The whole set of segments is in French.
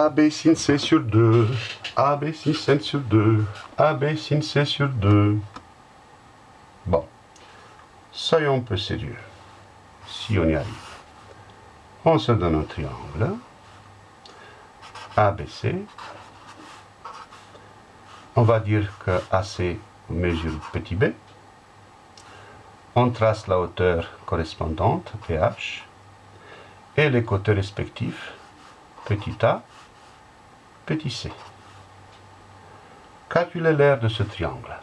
AB sin C sur 2. AB sin C sur 2. AB sin C sur 2. Bon. Soyons un peu sérieux. Si on y arrive. On se donne un triangle. ABC. On va dire que AC mesure petit b. On trace la hauteur correspondante, PH, et les côtés respectifs, petit a, petit c. Calculez l'aire de ce triangle?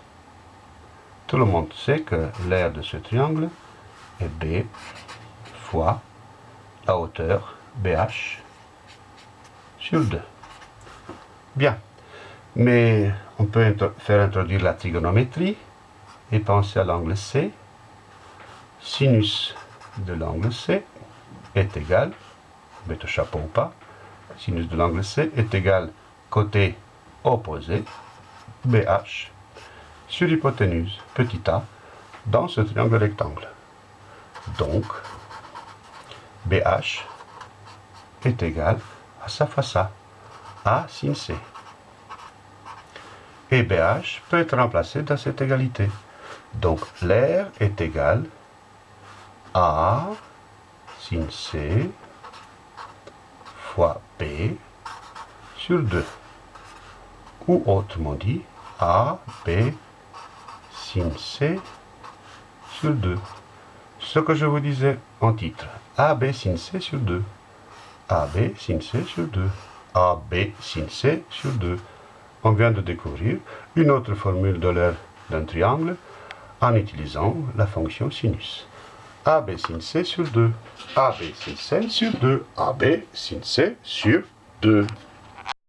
Tout le monde sait que l'aire de ce triangle est B fois la hauteur BH sur 2. Bien. Mais on peut faire introduire la trigonométrie et penser à l'angle C. Sinus de l'angle C est égal, mette chapeau ou pas, sinus de l'angle C est égal côté opposé, BH, sur hypoténuse, petit a, dans ce triangle rectangle. Donc, BH est égal à sa face A, A sin C. Et BH peut être remplacé dans cette égalité. Donc l'air est égal à sin C fois sur 2. Ou autrement dit, A, B, sin C sur 2. Ce que je vous disais en titre, AB sin C sur 2. AB sin C sur 2. AB sin C sur 2. On vient de découvrir une autre formule de l'air d'un triangle en utilisant la fonction sinus. AB sin C sur 2. AB sin C sur 2. AB sin C sur 2.